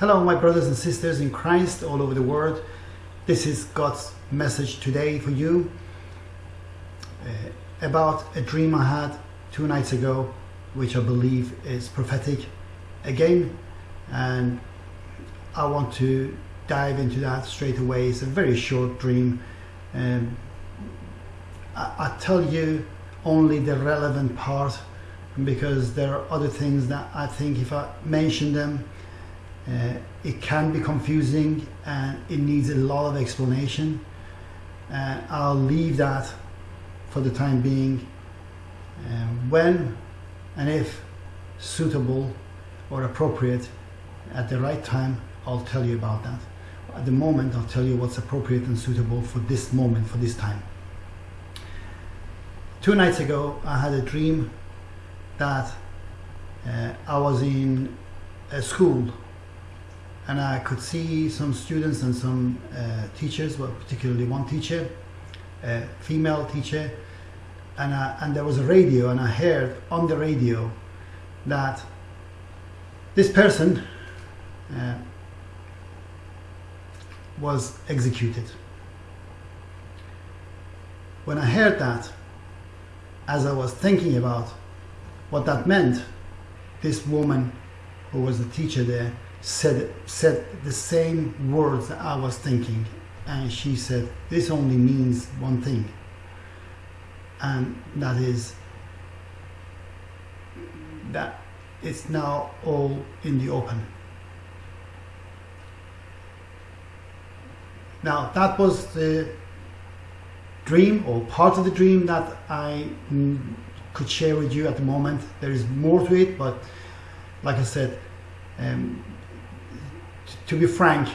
Hello, my brothers and sisters in Christ all over the world. This is God's message today for you uh, about a dream I had two nights ago, which I believe is prophetic again. And I want to dive into that straight away. It's a very short dream. Um, I, I tell you only the relevant part because there are other things that I think if I mention them, uh, it can be confusing and it needs a lot of explanation. And I'll leave that for the time being. Uh, when and if suitable or appropriate at the right time, I'll tell you about that. At the moment, I'll tell you what's appropriate and suitable for this moment, for this time. Two nights ago, I had a dream that uh, I was in a school and I could see some students and some uh, teachers, well, particularly one teacher, a female teacher, and, I, and there was a radio, and I heard on the radio that this person uh, was executed. When I heard that, as I was thinking about what that meant, this woman who was the teacher there said said the same words that I was thinking and she said this only means one thing and that is that it's now all in the open. Now that was the dream or part of the dream that I could share with you at the moment. There is more to it but like I said um, to be frank,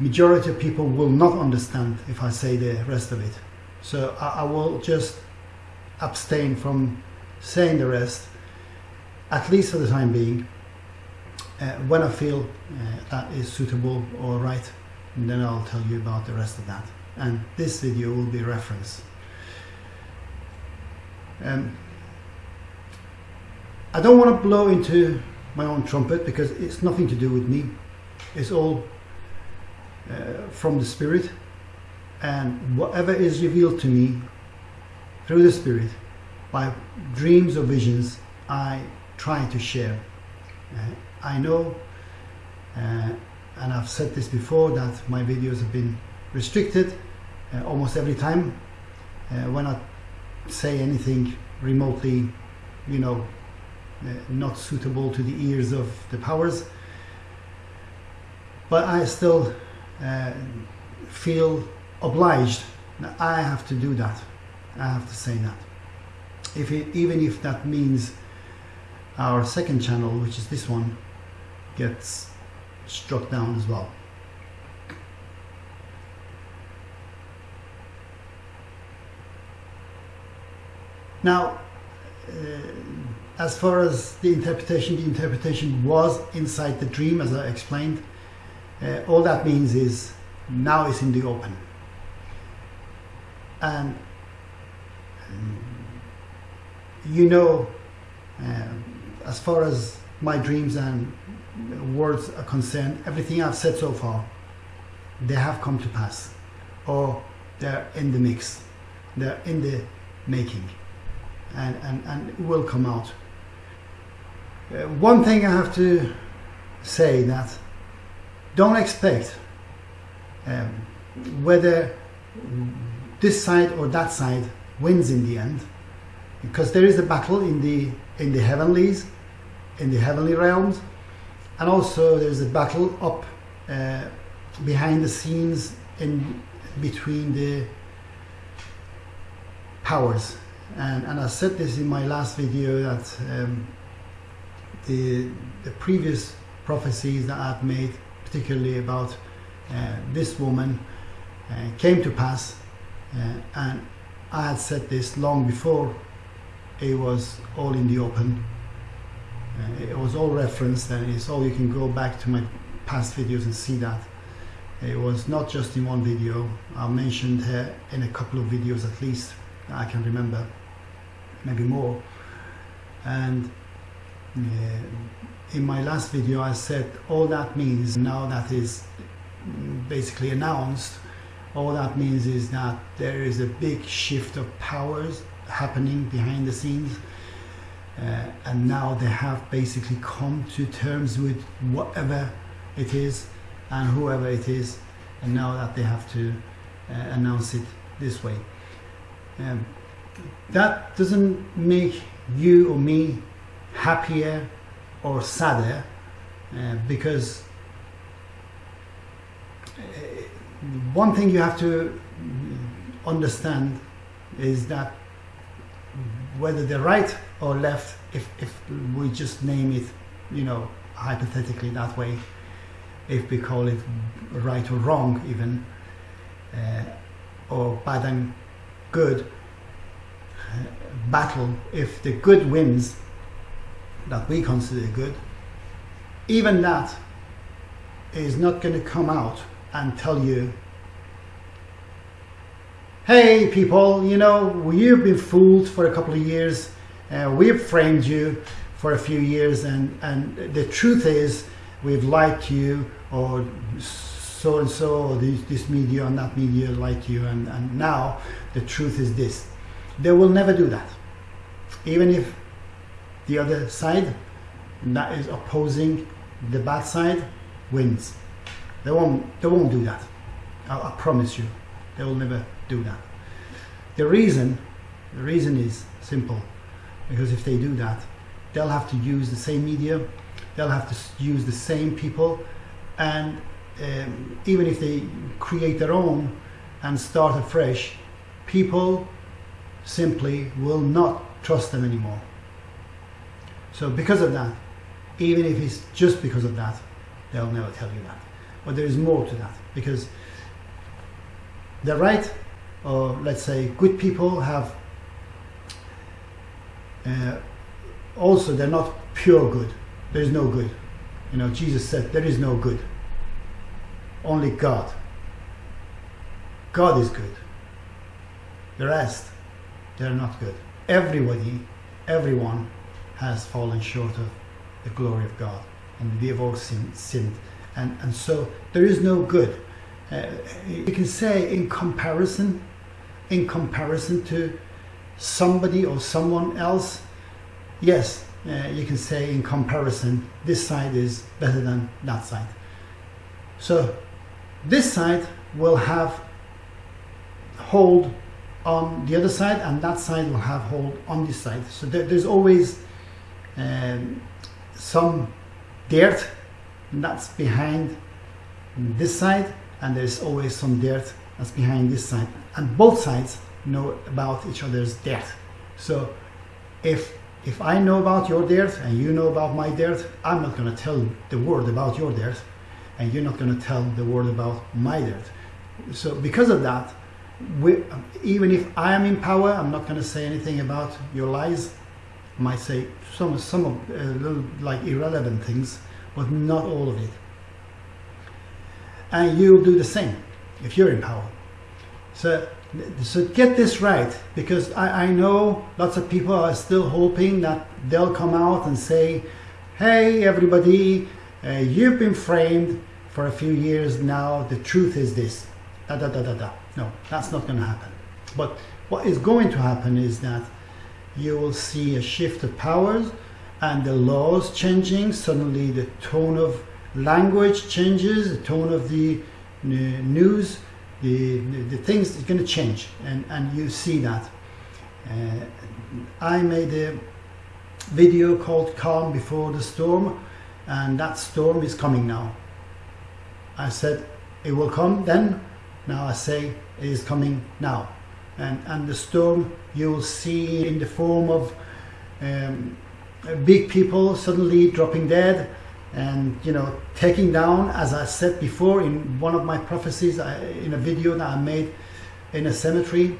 majority of people will not understand if I say the rest of it. So I, I will just abstain from saying the rest, at least for the time being. Uh, when I feel uh, that is suitable or right, then I'll tell you about the rest of that. And this video will be reference. Um, I don't want to blow into my own trumpet because it's nothing to do with me is all uh, from the Spirit and whatever is revealed to me through the Spirit by dreams or visions I try to share. Uh, I know uh, and I've said this before that my videos have been restricted uh, almost every time uh, when I say anything remotely you know uh, not suitable to the ears of the powers but I still uh, feel obliged I have to do that. I have to say that. If it, even if that means our second channel, which is this one, gets struck down as well. Now, uh, as far as the interpretation, the interpretation was inside the dream, as I explained. Uh, all that means is now it's in the open. And um, you know, uh, as far as my dreams and words are concerned, everything I've said so far, they have come to pass, or they're in the mix, they're in the making, and, and, and will come out. Uh, one thing I have to say that don't expect um, whether this side or that side wins in the end because there is a battle in the in the heavenlies in the heavenly realms and also there's a battle up uh, behind the scenes in between the powers. And, and I said this in my last video that um, the the previous prophecies that I've made particularly about uh, this woman, uh, came to pass. Uh, and I had said this long before it was all in the open. Uh, it was all referenced and it's all you can go back to my past videos and see that. It was not just in one video. I mentioned her in a couple of videos at least I can remember, maybe more. And uh, in my last video I said all that means now that is basically announced all that means is that there is a big shift of powers happening behind the scenes uh, and now they have basically come to terms with whatever it is and whoever it is and now that they have to uh, announce it this way. Um, that doesn't make you or me happier or sadder uh, because uh, one thing you have to understand is that whether they're right or left, if, if we just name it, you know, hypothetically that way, if we call it right or wrong even, uh, or bad and good, uh, battle, if the good wins, that we consider good, even that is not going to come out and tell you hey people you know you've been fooled for a couple of years uh, we've framed you for a few years and and the truth is we've lied to you or so and so or this, this media and that media lied to you and, and now the truth is this. They will never do that. Even if the other side that is opposing the bad side wins they won't, they won't do that. I, I promise you. They will never do that. The reason, the reason is simple. Because if they do that, they'll have to use the same media, they'll have to use the same people, and um, even if they create their own and start afresh, people simply will not trust them anymore. So because of that, even if it's just because of that, they'll never tell you that. But there is more to that because the right or let's say good people have uh, also they're not pure good. There is no good. You know jesus said there is no good. Only god. God is good. The rest they're not good. Everybody everyone has fallen short of the glory of god and we have all sinned, sinned and, and so there is no good. Uh, you can say in comparison, in comparison to somebody or someone else, yes, uh, you can say in comparison, this side is better than that side. So this side will have hold on the other side and that side will have hold on this side. So there, there's always um, some dirt that's behind this side and there's always some dirt that's behind this side. And both sides know about each other's dirt. So if if I know about your dirt and you know about my dirt I'm not going to tell the world about your dirt and you're not going to tell the world about my dirt. So because of that we, even if I am in power I'm not going to say anything about your lies might say some some of uh, little like irrelevant things but not all of it. And you'll do the same if you're in power. So, so get this right, because I, I know lots of people are still hoping that they'll come out and say, hey everybody, uh, you've been framed for a few years now, the truth is this, da da da da da. No, that's not going to happen. But what is going to happen is that you will see a shift of powers and the laws changing, suddenly the tone of language changes, the tone of the uh, news, the, the, things are going to change and, and you see that. Uh, I made a video called Calm Before the Storm and that storm is coming now. I said it will come then, now I say it is coming now. And, and the storm you will see in the form of um, big people suddenly dropping dead and you know taking down as I said before in one of my prophecies I, in a video that I made in a cemetery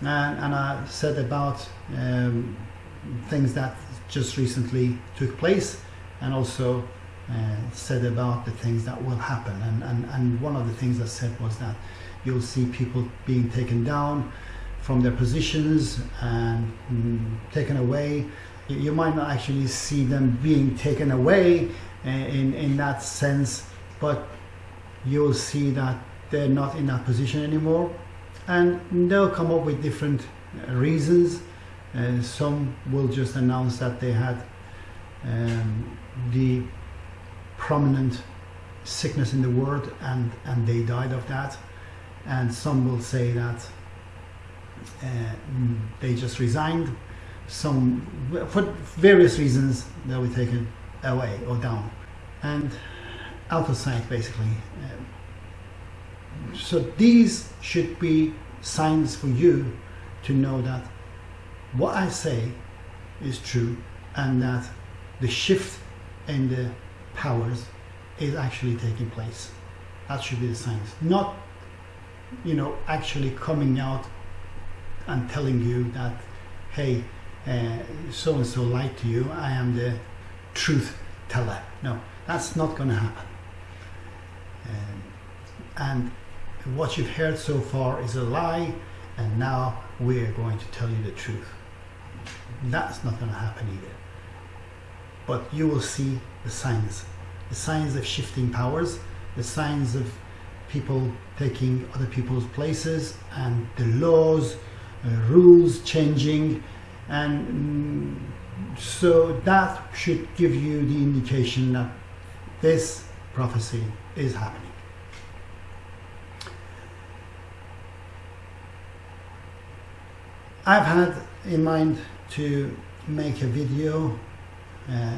and, and I said about um, things that just recently took place and also uh, said about the things that will happen. And, and, and one of the things I said was that you'll see people being taken down from their positions and mm, taken away You, might not actually see them being taken away uh, in, in that sense, but you'll see that they're not in that position anymore. And they'll come up with different uh, reasons. Uh, some will just announce that they had um, the prominent sickness in the world and, and they died of that. And some will say that uh, mm, they just resigned. Some, for various reasons, they'll be taken away or down. And out of sight, basically. Um, so these should be signs for you to know that what I say is true and that the shift in the powers is actually taking place. That should be the signs. Not, you know, actually coming out and telling you that, hey, so and so lied to you, I am the truth teller. No, that's not going to happen. Um, and what you've heard so far is a lie, and now we're going to tell you the truth. That's not going to happen either. But you will see the signs the signs of shifting powers, the signs of people taking other people's places, and the laws, uh, rules changing, and mm, so that should give you the indication that this prophecy is happening. I've had in mind to make a video uh,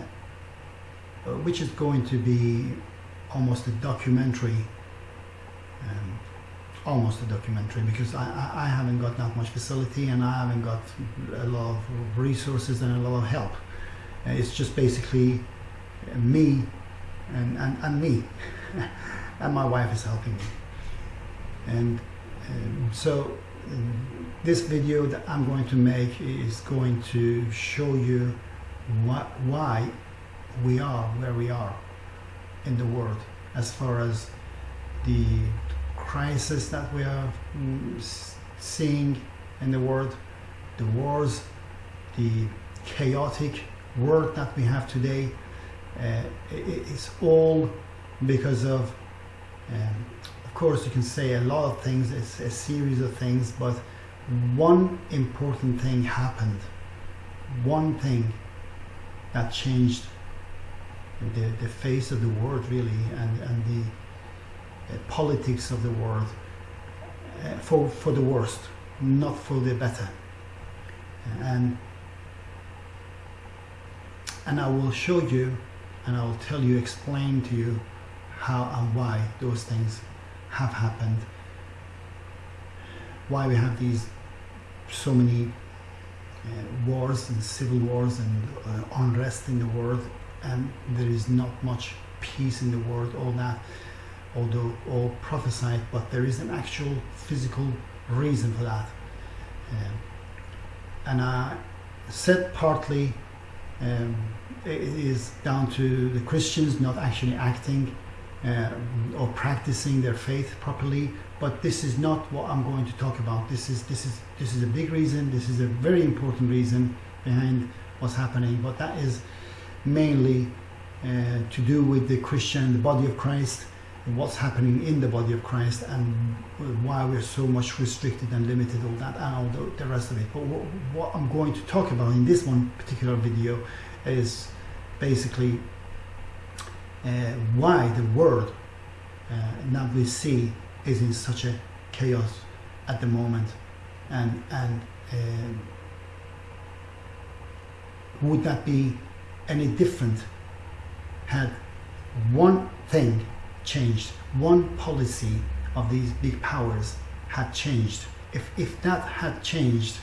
which is going to be almost a documentary um, almost a documentary because I, I, haven't got that much facility and I haven't got a lot of resources and a lot of help. Uh, it's just basically me and, and, and me and my wife is helping me. And um, so um, this video that I'm going to make is going to show you why we are where we are in the world as far as the crisis that we are mm, seeing in the world, the wars, the chaotic world that we have today. Uh, it's all because of, um, of course, you can say a lot of things, it's a series of things, but one important thing happened. One thing that changed the, the face of the world really and, and the politics of the world uh, for, for the worst, not for the better. And, and I will show you and I will tell you, explain to you how and why those things have happened, why we have these so many uh, wars and civil wars and uh, unrest in the world and there is not much peace in the world, all that, although all prophesied, but there is an actual physical reason for that. Um, and I said partly um, it is down to the Christians not actually acting uh, or practicing their faith properly. But this is not what I'm going to talk about. This is this is this is a big reason. This is a very important reason behind what's happening. But that is mainly uh, to do with the Christian, the body of Christ, what's happening in the body of Christ, and why we're so much restricted and limited, all that, and all the, rest of it. But what, what, I'm going to talk about in this one particular video is basically uh, why the world uh, that we see is in such a chaos at the moment, and and uh, would that be any different had one thing changed, one policy of these big powers had changed. If, if that had changed,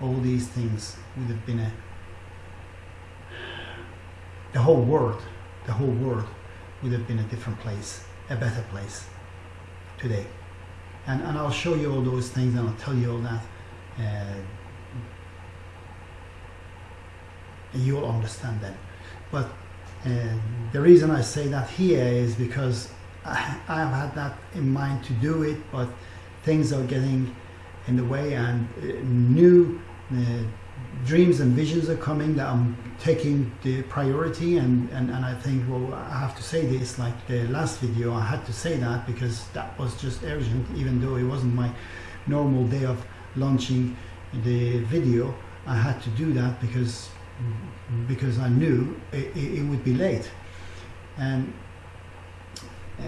all these things would have been a the whole world, the whole world would have been a different place, a better place today. And, and I'll show you all those things and I'll tell you all that. Uh, you'll understand that. But uh, the reason I say that here is because I, have had that in mind to do it, but things are getting in the way and uh, new uh, dreams and visions are coming that I'm taking the priority and, and, and I think well I have to say this like the last video I had to say that because that was just urgent even though it wasn't my normal day of launching the video. I had to do that because because I knew it, it, would be late. And uh,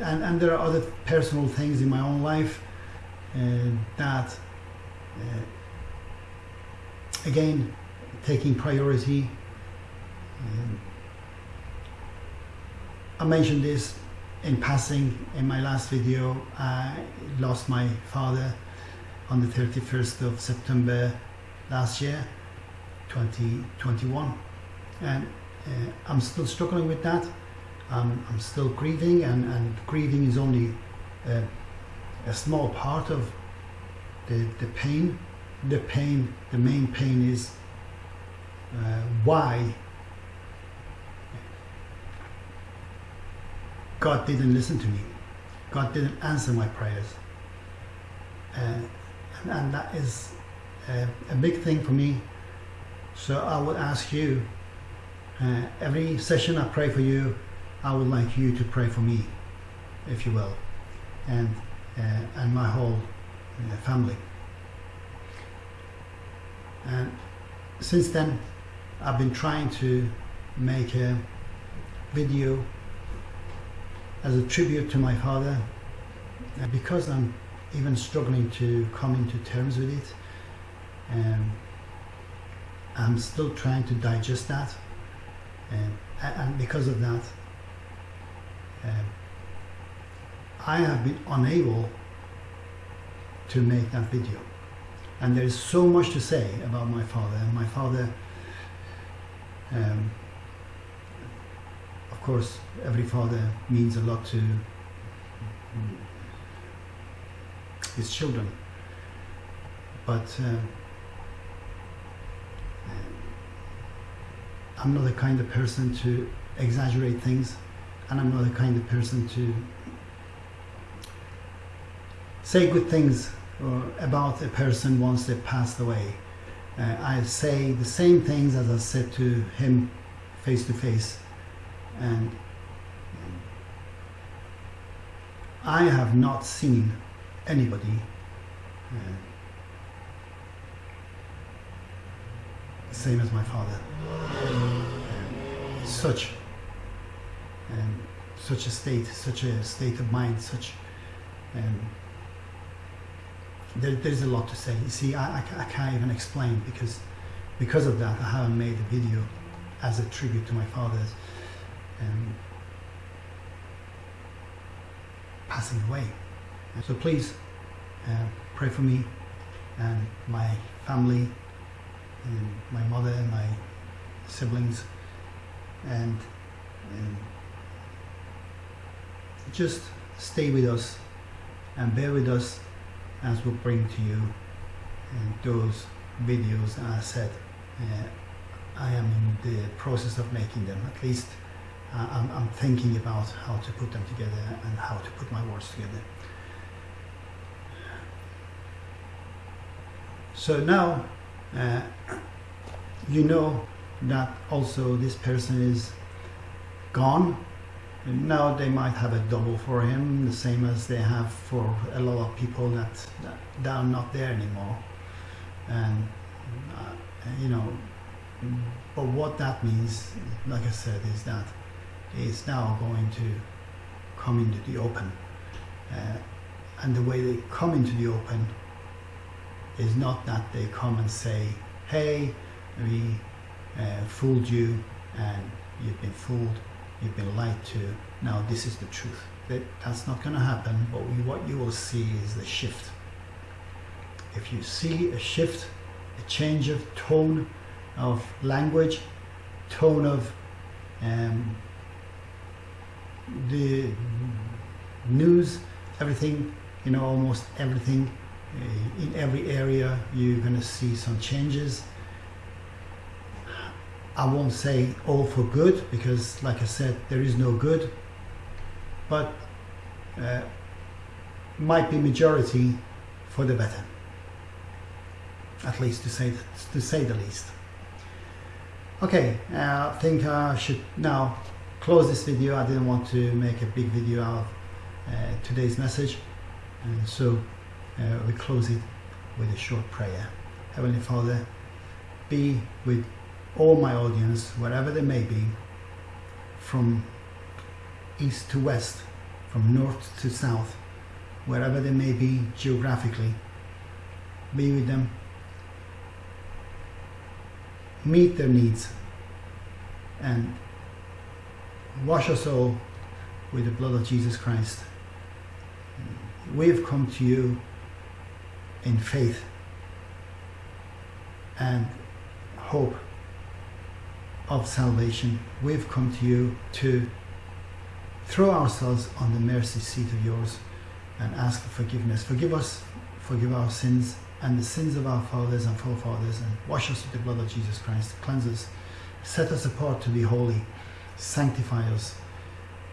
and, and there are other personal things in my own life uh, that uh, again taking priority. Um, I mentioned this in passing in my last video. I lost my father on the 31st of September last year 2021 and uh, I'm still struggling with that. Um, I'm still grieving and, and grieving is only uh, a small part of the, the pain. The pain the main pain is uh, why God didn't listen to me. God didn't answer my prayers. Uh, and, and, that is a, a big thing for me so I would ask you uh, every session I pray for you I would like you to pray for me if you will and uh, and my whole uh, family. And since then I've been trying to make a video as a tribute to my father. And because I'm even struggling to come into terms with it um, I'm still trying to digest that um, and because of that um, I have been unable to make that video. And there is so much to say about my father and my father um, of course every father means a lot to his children. But uh, I'm not the kind of person to exaggerate things and I'm not the kind of person to say good things about a person once they passed away. Uh, I say the same things as I said to him face to face and I have not seen anybody uh, same as my father. Such um, such a state, such a state of mind, such um, there, there's a lot to say. You see, I, I, I, can't even explain because because of that I haven't made a video as a tribute to my father's um, passing away. So please uh, pray for me and my family and my mother and my siblings and, and just stay with us and bear with us as we bring to you uh, those videos I said uh, I am in the process of making them. At least uh, I'm, I'm, thinking about how to put them together and how to put my words together. So now uh, you know that also this person is gone. And now they might have a double for him the same as they have for a lot of people that, that, are not there anymore. And uh, you know but what that means like I said is that it's now going to come into the open. Uh, and the way they come into the open is not that they come and say hey we uh, fooled you and you've been fooled you've been lied to. Now this is the truth. That that's not going to happen but we, what you will see is the shift. If you see a shift a change of tone of language tone of um, the news everything you know almost everything uh, in every area you're going to see some changes I won't say all for good because like I said there is no good but uh, might be majority for the better at least to say to say the least. Okay, uh, I think I should now close this video. I didn't want to make a big video out of uh, today's message, and so uh, we close it with a short prayer. Heavenly Father, be with all my audience, wherever they may be, from east to west, from north to south, wherever they may be geographically. Be with them. Meet their needs and wash us all with the blood of Jesus Christ. We have come to you in faith and hope of salvation. We've come to you to throw ourselves on the mercy seat of yours and ask for forgiveness. Forgive us, forgive our sins and the sins of our fathers and forefathers and wash us with the blood of Jesus Christ. Cleanse us, set us apart to be holy, sanctify us,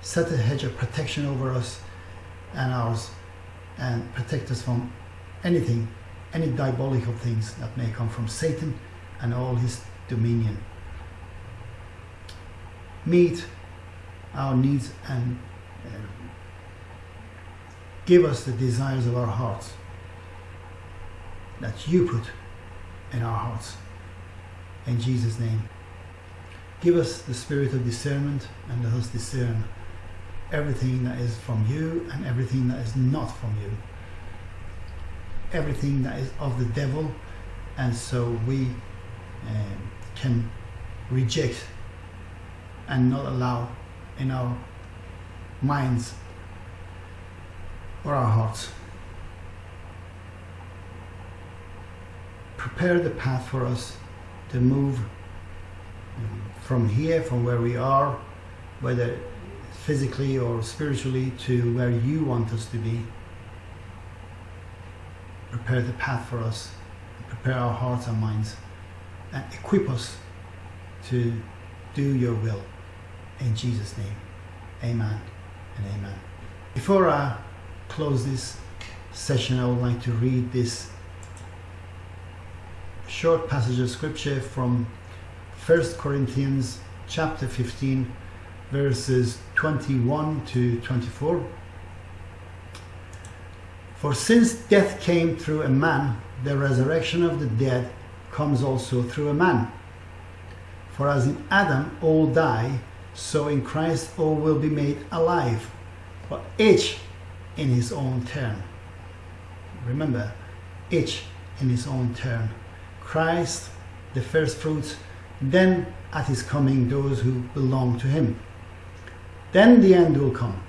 set a hedge of protection over us and ours and protect us from anything, any diabolical things that may come from Satan and all his dominion. Meet our needs and uh, give us the desires of our hearts that you put in our hearts. In Jesus' name. Give us the spirit of discernment and let us discern everything that is from you and everything that is not from you. Everything that is of the devil, and so we um, can reject and not allow in our minds or our hearts. Prepare the path for us to move um, from here, from where we are, whether physically or spiritually, to where you want us to be. Prepare the path for us, prepare our hearts and minds, and equip us to do your will. In Jesus' name, amen and amen. Before I close this session, I would like to read this short passage of scripture from 1 Corinthians chapter 15 verses 21 to 24. For since death came through a man, the resurrection of the dead comes also through a man. For as in Adam all die, so in Christ all will be made alive, but each in his own turn. Remember, each in his own turn. Christ, the first fruits, then at his coming, those who belong to him. Then the end will come,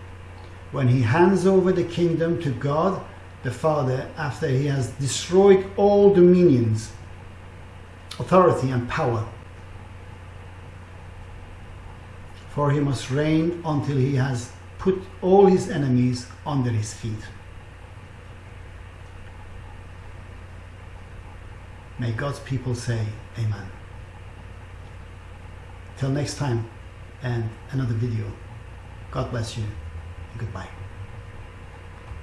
when he hands over the kingdom to God the Father after he has destroyed all dominions, authority, and power. For he must reign until he has put all his enemies under his feet. May God's people say, Amen. Till next time and another video. God bless you. Goodbye.